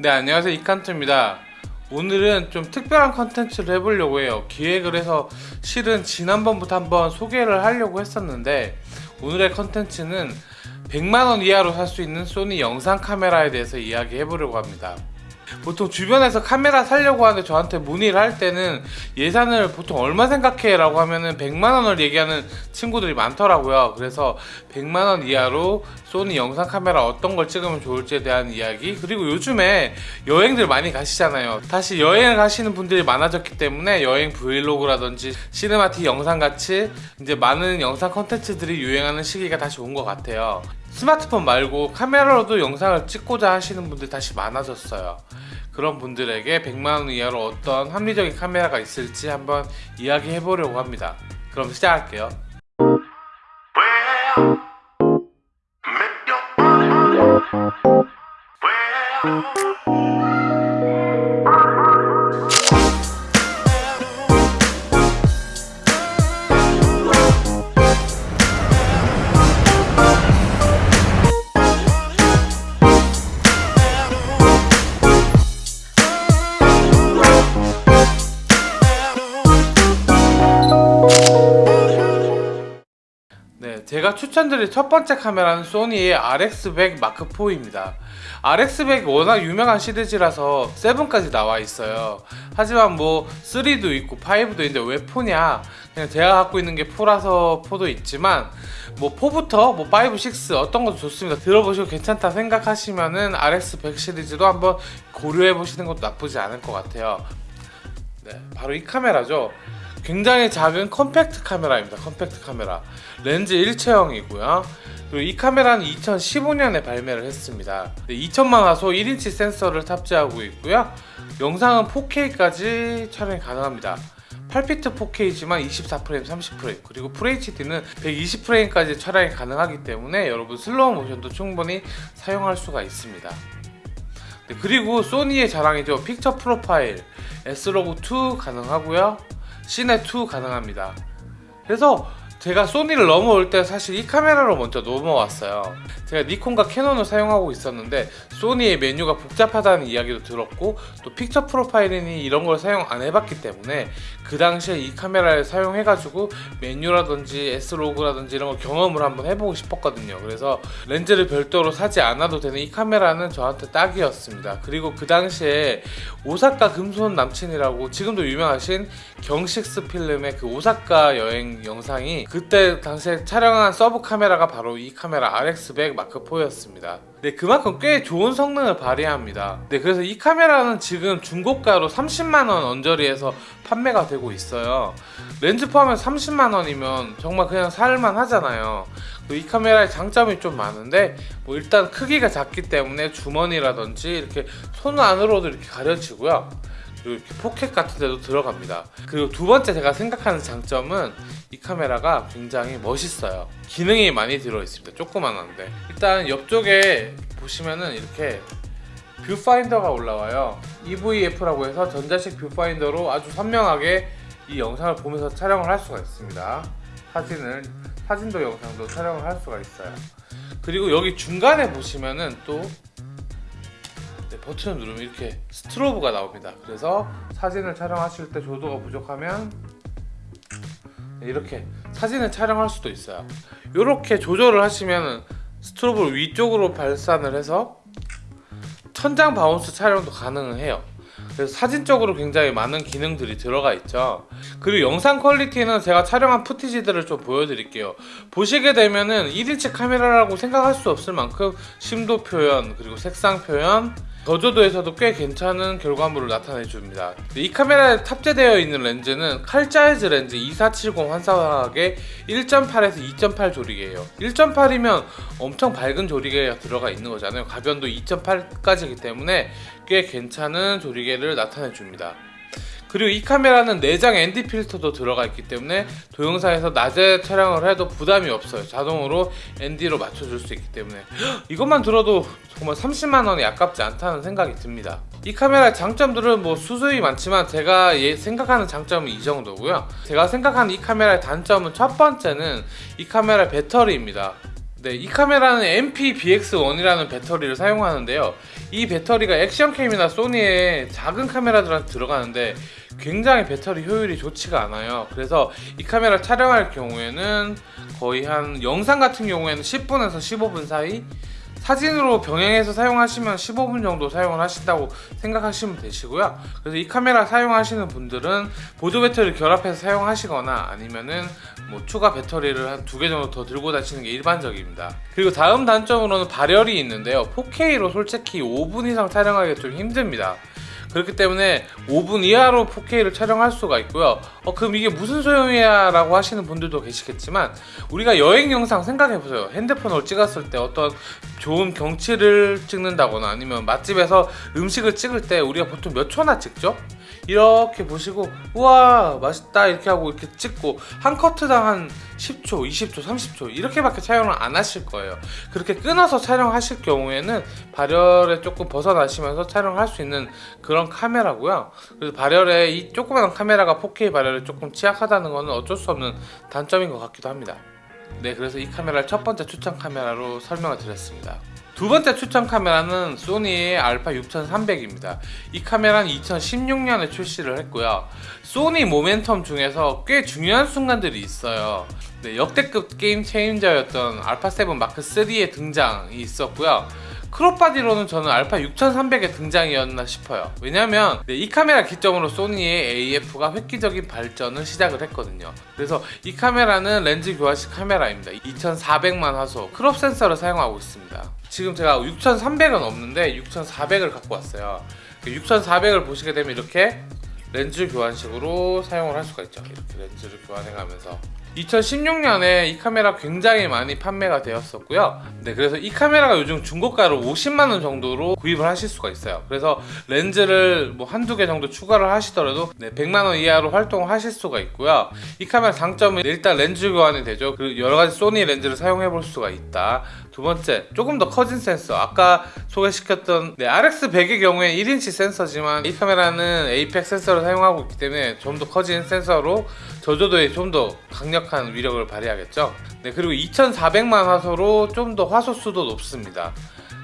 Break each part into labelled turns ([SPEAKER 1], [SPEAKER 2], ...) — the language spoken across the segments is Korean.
[SPEAKER 1] 네 안녕하세요. 이칸트입니다. 오늘은 좀 특별한 컨텐츠를 해보려고 해요. 기획을 해서 실은 지난번부터 한번 소개를 하려고 했었는데 오늘의 컨텐츠는 100만원 이하로 살 수 있는 소니 영상 카메라에 대해서 이야기 해보려고 합니다 보통 주변에서 카메라 사려고 하는데 저한테 문의를 할 때는 예산을 보통 얼마 생각해? 라고 하면은 100만원을 얘기하는 친구들이 많더라고요. 그래서 100만원 이하로 소니 영상 카메라 어떤 걸 찍으면 좋을지에 대한 이야기. 그리고 요즘에 여행들 많이 가시잖아요. 다시 여행을 가시는 분들이 많아졌기 때문에 여행 브이로그라든지 cinematic 영상 같이 이제 많은 영상 컨텐츠들이 유행하는 시기가 다시 온 것 같아요 스마트폰 말고 카메라로도 영상을 찍고자 하시는 분들 다시 많아졌어요. 그런 분들에게 100만원 이하로 어떤 합리적인 카메라가 있을지 한번 이야기해 보려고 합니다. 그럼 시작할게요 제가 추천드릴 첫 번째 카메라는 소니의 RX100 마크4입니다. RX100 워낙 유명한 시리즈라서 7까지 나와 있어요. 하지만 뭐 3도 있고 5도 있는데 왜 4냐? 그냥 제가 갖고 있는 게 4라서 4도 있지만 뭐 4부터 뭐 5, 6 어떤 것도 좋습니다. 들어보시고 괜찮다 생각하시면은 RX100 시리즈도 한번 고려해 보시는 것도 나쁘지 않을 것 같아요. 네, 바로 이 카메라죠. 굉장히 작은 컴팩트 카메라입니다. 컴팩트 카메라. 렌즈 일체형이고요. 그리고 이 카메라는 2015년에 발매를 했습니다. 2000만 화소 1인치 센서를 탑재하고 있고요. 영상은 4K까지 촬영이 가능합니다. 8비트 4K지만 24프레임, 30프레임 그리고 FHD는 120프레임까지 촬영이 가능하기 때문에 여러분 슬로우 모션도 충분히 사용할 수가 있습니다. 네, 그리고 소니의 자랑이죠. picture profile S로그2 가능하고요. 시네2 가능합니다. 그래서 제가 소니를 넘어올 때 사실 이 카메라로 먼저 넘어왔어요. 제가 니콘과 캐논을 사용하고 있었는데 소니의 메뉴가 복잡하다는 이야기도 들었고 또 픽처 프로파일이니 이런 걸 사용 안 해봤기 때문에 그 당시에 이 카메라를 사용해가지고 메뉴라든지 S로그라든지 이런 걸 경험을 한번 해보고 싶었거든요. 그래서 렌즈를 별도로 사지 않아도 되는 이 카메라는 저한테 딱이었습니다. 그리고 그 당시에 오사카 금손 남친이라고 지금도 유명하신 경식스 필름의 그 오사카 여행 영상이 그때 당시에 촬영한 서브 카메라가 바로 이 카메라 RX100 마크4였습니다. 네, 그만큼 꽤 좋은 성능을 발휘합니다. 네, 그래서 이 카메라는 지금 중고가로 30만원 언저리에서 판매가 되고 있어요. 렌즈 포함해서 30만원이면 정말 그냥 살만 하잖아요. 이 카메라의 장점이 좀 많은데 뭐 일단 크기가 작기 때문에 주머니라든지 이렇게 손 안으로도 이렇게 가려지고요. 이렇게 포켓 같은 데도 들어갑니다. 그리고 두 번째 제가 생각하는 장점은 이 카메라가 굉장히 멋있어요. 기능이 많이 들어있습니다. 조그만한데 일단 옆쪽에 보시면은 이렇게 뷰파인더가 올라와요. EVF라고 해서 전자식 뷰파인더로 아주 선명하게 이 영상을 보면서 촬영을 할 수가 있습니다. 사진을 사진도 영상도 촬영을 할 수가 있어요. 그리고 여기 중간에 보시면은 또 네, 버튼을 누르면 이렇게 strobe가 나옵니다. 그래서 사진을 촬영하실 때 조도가 부족하면 이렇게 사진을 촬영할 수도 있어요. 이렇게 조절을 하시면 strobe를 위쪽으로 발산을 해서 천장 bounce 촬영도 가능해요. 그래서 사진적으로 굉장히 많은 기능들이 들어가 있죠 그리고 영상 quality는 제가 촬영한 footage들을 좀 보여드릴게요 보시게 되면은 1인치 카메라라고 생각할 수 없을 만큼 심도 표현 그리고 색상 표현 저조도에서도 꽤 괜찮은 결과물을 나타내 줍니다. 이 카메라에 탑재되어 있는 렌즈는 칼자이즈 렌즈 2470 환산 화각의 1.8에서 2.8 조리개예요. 1.8이면 엄청 밝은 조리개가 들어가 있는 거잖아요. 가변도 2.8까지이기 때문에 꽤 괜찮은 조리개를 나타내 줍니다 그리고 이 카메라는 내장 ND 필터도 들어가 있기 때문에 동영상에서 낮에 촬영을 해도 부담이 없어요. 자동으로 ND로 맞춰줄 수 있기 때문에. 이것만 들어도 정말 30만원이 아깝지 않다는 생각이 듭니다. 이 카메라의 장점들은 뭐 수수히 많지만 제가 예, 생각하는 장점은 이 정도고요. 제가 생각하는 이 카메라의 단점은 첫 번째는 이 카메라의 배터리입니다 네, 이 카메라는 MP-BX1이라는 배터리를 사용하는데요. 이 배터리가 액션캠이나 소니의 작은 카메라들한테 들어가는데 굉장히 배터리 효율이 좋지가 않아요. 그래서 이 카메라 촬영할 경우에는 거의 한 영상 같은 경우에는 10분에서 15분 사이 사진으로 병행해서 사용하시면 15분 정도 사용을 하신다고 생각하시면 되시고요. 그래서 이 카메라 사용하시는 분들은 보조 배터리 결합해서 사용하시거나 아니면은 뭐 추가 배터리를 한 두 개 정도 더 들고 다니시는 게 일반적입니다. 그리고 다음 단점으로는 발열이 있는데요. 4K로 솔직히 5분 이상 촬영하기가 좀 힘듭니다. 그렇기 때문에 5분 이하로 4K를 촬영할 수가 있고요. 어, 그럼 이게 무슨 소용이야? 라고 하시는 분들도 계시겠지만, 우리가 여행 영상 생각해보세요. 핸드폰으로 찍었을 때 어떤 좋은 경치를 찍는다거나 아니면 맛집에서 음식을 찍을 때 우리가 보통 몇 초나 찍죠? 이렇게 보시고, 우와, 맛있다. 이렇게 하고 이렇게 찍고, 한 커트당 한 10초, 20초, 30초, 이렇게밖에 촬영을 안 하실 거예요. 그렇게 끊어서 촬영하실 경우에는 발열에 조금 벗어나시면서 촬영할 수 있는 그런 카메라고요. 그래서 발열에 이 조그마한 카메라가 4K 발열에 조금 취약하다는 것은 어쩔 수 없는 단점인 것 같기도 합니다. 네, 그래서 이 카메라를 첫 번째 추천 카메라로 설명을 드렸습니다. 두 번째 추천 카메라는 소니의 알파 6300입니다. 이 카메라는 2016년에 출시를 했고요. 소니 모멘텀 중에서 꽤 중요한 순간들이 있어요. 네, 역대급 게임 체인저였던 알파 7 마크 3의 등장이 있었고요. crop body로는 저는 알파 6300의 등장이었나 싶어요. 왜냐면 네, 이 카메라 기점으로 소니의 AF가 획기적인 발전을 시작을 했거든요. 그래서 이 카메라는 렌즈 교환식 카메라입니다. 2400만 화소 crop 센서를 사용하고 있습니다. 지금 제가 6300은 없는데 6400을 갖고 왔어요. 6400을 보시게 되면 이렇게 렌즈 교환식으로 사용을 할 수가 있죠. 이렇게 렌즈를 교환해 가면서 2016년에 이 카메라 굉장히 많이 판매가 되었었고요. 네, 그래서 이 카메라가 요즘 중고가로 50만 원 정도로 구입을 하실 수가 있어요. 그래서 렌즈를 뭐 한두 개 정도 추가를 하시더라도 네, 100만 원 이하로 활동을 하실 수가 있고요. 이 카메라 장점은 일단 렌즈 교환이 되죠. 그리고 여러 가지 소니 렌즈를 사용해 볼 수가 있다. 두 번째, 조금 더 커진 센서. 아까 소개시켰던 네, RX100의 경우에 1인치 센서지만 이 카메라는 APEC 센서를 사용하고 있기 때문에 좀 더 커진 센서로 저조도에 좀 더 강력한 위력을 발휘하겠죠. 네, 그리고 2400만 화소로 좀 더 화소 수도 높습니다.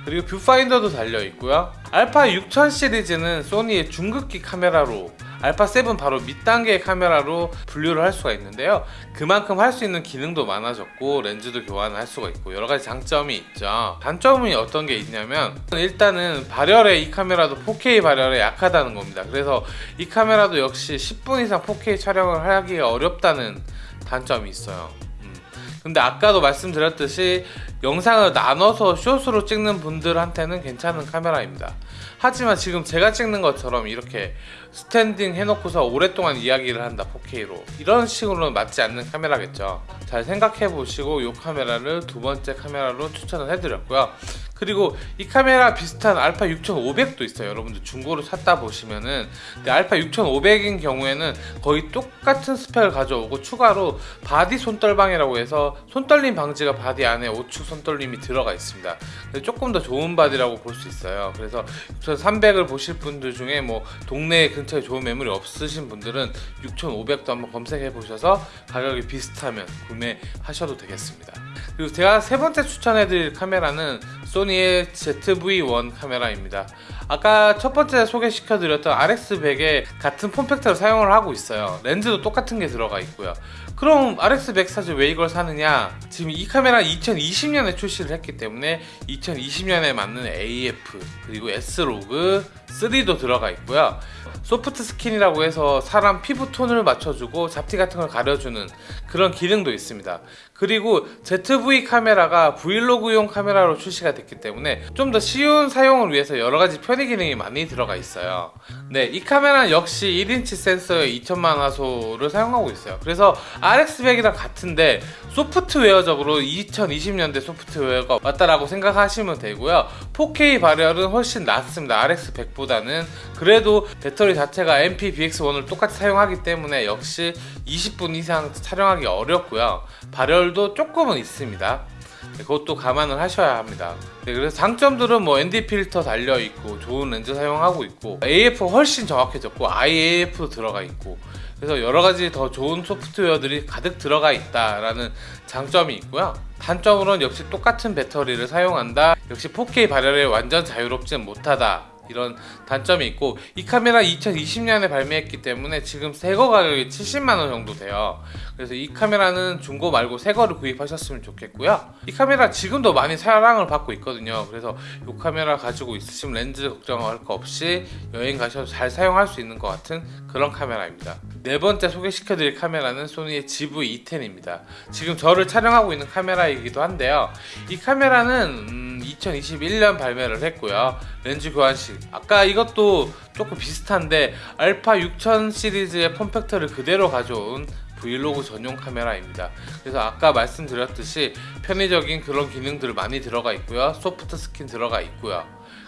[SPEAKER 1] 그리고 뷰파인더도 달려 있고요. 알파 6000 시리즈는 소니의 중급기 카메라로 알파 7 바로 밑단계의 카메라로 분류를 할 수가 있는데요. 그만큼 할 수 있는 기능도 많아졌고 렌즈도 교환을 할 수가 있고 여러 가지 장점이 있죠. 단점이 어떤 게 있냐면 일단은 발열에 이 카메라도 4K 발열에 약하다는 겁니다. 그래서 이 카메라도 역시 10분 이상 4K 촬영을 하기가 어렵다는 단점이 있어요. 음. 근데 아까도 말씀드렸듯이 영상을 나눠서 숏으로 찍는 분들한테는 괜찮은 카메라입니다. 하지만 지금 제가 찍는 것처럼 이렇게 스탠딩 해놓고서 오랫동안 이야기를 한다 4K로 이런 식으로는 맞지 않는 카메라겠죠. 잘 생각해 보시고 이 카메라를 두 번째 카메라로 추천을 해드렸고요. 그리고 이 카메라 비슷한 알파 6500도 있어요. 여러분들 중고로 찾다 보시면은 근데 알파 6500인 경우에는 거의 똑같은 스펙을 가져오고 추가로 바디 손떨방이라고 해서 손떨림 방지가 바디 안에 5축 손떨림이 들어가 있습니다. 조금 더 좋은 바디라고 볼 수 있어요. 그래서 6300을 보실 분들 중에 뭐 동네 근처에 좋은 매물이 없으신 분들은 6500도 한번 검색해 보셔서 가격이 비슷하면 구매하셔도 되겠습니다. 그리고 제가 세 번째 추천해드릴 카메라는 소니의 ZV-1 카메라입니다. 아까 첫 번째 소개시켜드렸던 RX100에 같은 form factor를 사용을 하고 있어요. 렌즈도 똑같은 게 들어가 있고요. 그럼 RX100 사지 왜 이걸 사느냐? 지금 이 카메라 2020년에 출시를 했기 때문에 2020년에 맞는 AF 그리고 S-Log 3도 들어가 있고요. soft skin이라고 해서 사람 피부 톤을 맞춰주고 잡티 같은 걸 가려주는 그런 기능도 있습니다. 그리고 ZV 카메라가 브이로그용 카메라로 출시가 됐기 때문에 좀 더 쉬운 사용을 위해서 여러 가지 편의 기능이 많이 들어가 있어요. 네, 이 카메라는 역시 1인치 센서에 2천만 화소를 사용하고 있어요. 그래서 RX100이랑 같은데 소프트웨어적으로 2020년대 소프트웨어가 왔다라고 생각하시면 되고요. 4K 발열은 훨씬 낫습니다. RX100보다는 그래도 배터리 자체가 MP-BX1을 똑같이 사용하기 때문에 역시 20분 이상 촬영하기 어렵고요. 발열도 조금은 있습니다. 네, 그것도 감안을 하셔야 합니다. 네, 그래서 장점들은 뭐 ND 필터 달려 있고 좋은 렌즈 사용하고 있고 AF 훨씬 정확해졌고 IAF도 들어가 있고 그래서 여러 가지 더 좋은 소프트웨어들이 가득 들어가 있다라는 장점이 있고요. 단점으로는 역시 똑같은 배터리를 사용한다. 역시 4K 발열에 완전 자유롭진 못하다. 이런 단점이 있고 이 카메라 2020년에 발매했기 때문에 지금 새거 가격이 70만 원 정도 돼요. 그래서 이 카메라는 중고 말고 새거를 구입하셨으면 좋겠고요. 이 카메라 지금도 많이 사랑을 받고 있거든요. 그래서 이 카메라 가지고 있으시면 렌즈 걱정할 거 없이 여행 가셔도 잘 사용할 수 있는 것 같은 그런 카메라입니다. 네 번째 소개시켜 드릴 카메라는 소니의 GV-E10입니다. 지금 저를 촬영하고 있는 카메라이기도 한데요. 이 카메라는 음, 2021년 발매를 했고요. 렌즈 교환식. 아까 이것도 조금 비슷한데 알파 6000 시리즈의 폼팩터를 그대로 가져온 브이로그 전용 카메라입니다. 그래서 아까 말씀드렸듯이 편의적인 그런 기능들 많이 들어가 있고요. soft skin 들어가 있고요.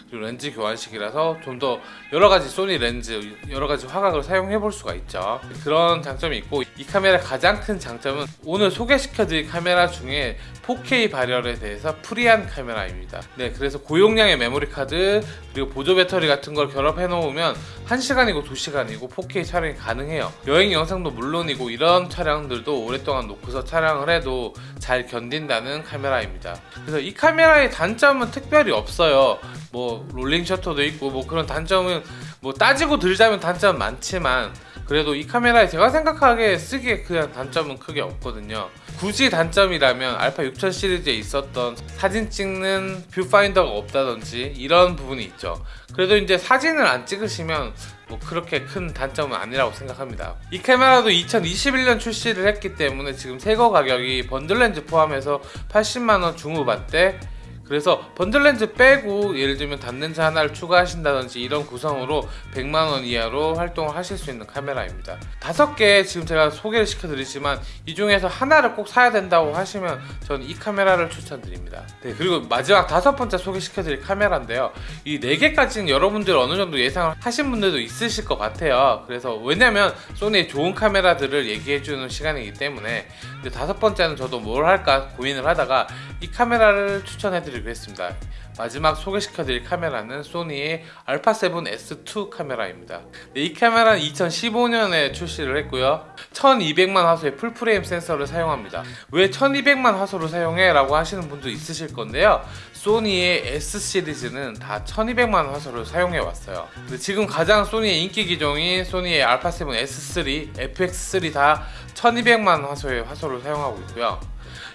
[SPEAKER 1] 그리고 렌즈 교환식이라서 좀 더 여러 가지 소니 렌즈 여러 가지 화각을 사용해 볼 수가 있죠. 그런 장점이 있고 이 카메라 가장 큰 장점은 오늘 소개시켜 드릴 카메라 중에 4K 발열에 대해서 free한 카메라입니다. 네, 그래서 고용량의 메모리 카드 그리고 보조 배터리 같은 걸 결합해 놓으면 1시간이고 2시간이고 4K 촬영이 가능해요. 여행 영상도 물론이고 이런 촬영들도 오랫동안 놓고서 촬영을 해도 잘 견딘다는 카메라입니다. 그래서 이 카메라의 단점은 특별히 없어요. 뭐 rolling shutter도 있고 뭐 그런 단점은 뭐 따지고 들자면 단점은 많지만 그래도 이 카메라에 제가 생각하기에 쓰기에 그냥 단점은 크게 없거든요. 굳이 단점이라면 알파 6000 시리즈에 있었던 사진 찍는 뷰파인더가 없다든지 이런 부분이 있죠. 그래도 이제 사진을 안 찍으시면 뭐 그렇게 큰 단점은 아니라고 생각합니다. 이 카메라도 2021년 출시를 했기 때문에 지금 새거 가격이 번들 렌즈 포함해서 80만 원 중후반대 그래서 번들 렌즈 빼고 예를 들면 단렌즈 하나를 추가하신다든지 이런 구성으로 100만원 이하로 활동을 하실 수 있는 카메라입니다. 다섯 개 지금 제가 소개를 시켜드리지만 이 중에서 하나를 꼭 사야 된다고 하시면 저는 이 카메라를 추천드립니다. 네 그리고 마지막 다섯 번째 소개시켜드릴 카메라인데요. 이 네 개까지는 여러분들 어느 정도 예상을 하신 분들도 있으실 것 같아요. 그래서 왜냐면 소니의 좋은 카메라들을 얘기해주는 시간이기 때문에. 근데 다섯 번째는 저도 뭘 할까 고민을 하다가 이 카메라를 추천해드리려고 했습니다. 마지막 소개시켜드릴 카메라는 소니의 알파7 S2 카메라입니다. 네, 이 카메라는 2015년에 출시를 했고요. 1200만 화소의 full frame 센서를 사용합니다. 왜 1200만 화소를 사용해? 라고 하시는 분도 있으실 건데요. 소니의 S 시리즈는 다 1200만 화소를 사용해 왔어요. 지금 가장 소니의 인기 기종인 소니의 알파7 S3, FX3 다 1200만 화소의 화소를 사용하고 있고요.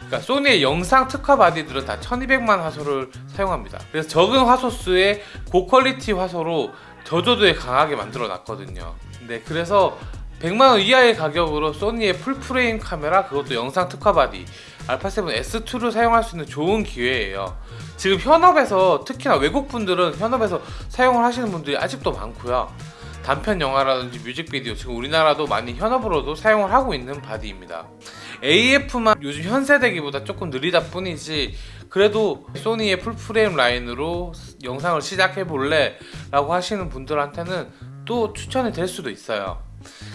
[SPEAKER 1] 그러니까 소니의 영상 특화 바디들은 다 1200만 화소를 사용합니다. 그래서 적은 화소수의 고quality 화소로 저조도에 강하게 만들어 놨거든요. 네, 그래서 100만원 이하의 가격으로 소니의 full frame 카메라 그것도 영상 특화 바디 알파7 S2를 사용할 수 있는 좋은 기회예요. 지금 현업에서 특히나 외국 분들은 현업에서 사용을 하시는 분들이 아직도 많고요. 단편 영화라든지 뮤직비디오 지금 우리나라도 많이 현업으로도 사용을 하고 있는 바디입니다. AF만 요즘 현세대기보다 조금 느리다 뿐이지 그래도 소니의 full frame 라인으로 영상을 시작해 볼래? 라고 하시는 분들한테는 또 추천이 될 수도 있어요.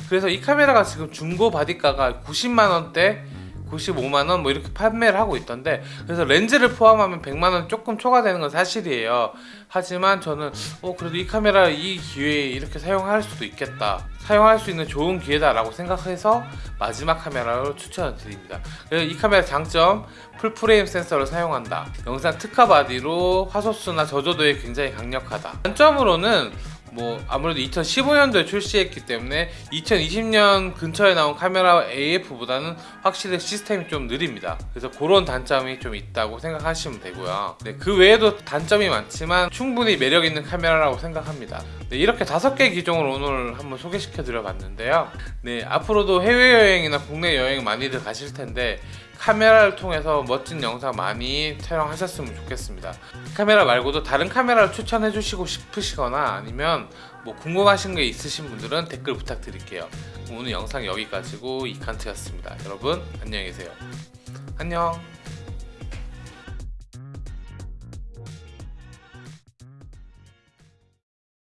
[SPEAKER 1] 그래서 이 카메라가 지금 중고 바디가가 90만원대 95만원 뭐 이렇게 판매를 하고 있던데 그래서 렌즈를 포함하면 100만원 조금 초과되는 건 사실이에요. 하지만 저는 어 그래도 이 카메라 이 기회에 이렇게 사용할 수도 있겠다. 사용할 수 있는 좋은 기회다 라고 생각해서 마지막 카메라로 추천을 드립니다. 이 카메라 장점 full frame 센서를 사용한다. 영상 특화 바디로 화소수나 저조도에 굉장히 강력하다. 단점으로는 뭐 아무래도 2015년도에 출시했기 때문에 2020년 근처에 나온 카메라 AF보다는 확실히 시스템이 좀 느립니다. 그래서 그런 단점이 좀 있다고 생각하시면 되고요. 네, 그 외에도 단점이 많지만 충분히 매력 있는 카메라라고 생각합니다. 네, 이렇게 다섯 개 기종을 오늘 한번 소개시켜 드려 봤는데요. 네, 앞으로도 해외여행이나 국내 여행 많이들 가실 텐데 카메라를 통해서 멋진 영상 많이 촬영하셨으면 좋겠습니다. 카메라 말고도 다른 카메라를 추천해 주시고 싶으시거나 아니면 뭐 궁금하신 게 있으신 분들은 댓글 부탁드릴게요. 오늘 영상 여기까지고 이칸트였습니다. 여러분 안녕히 계세요. 안녕.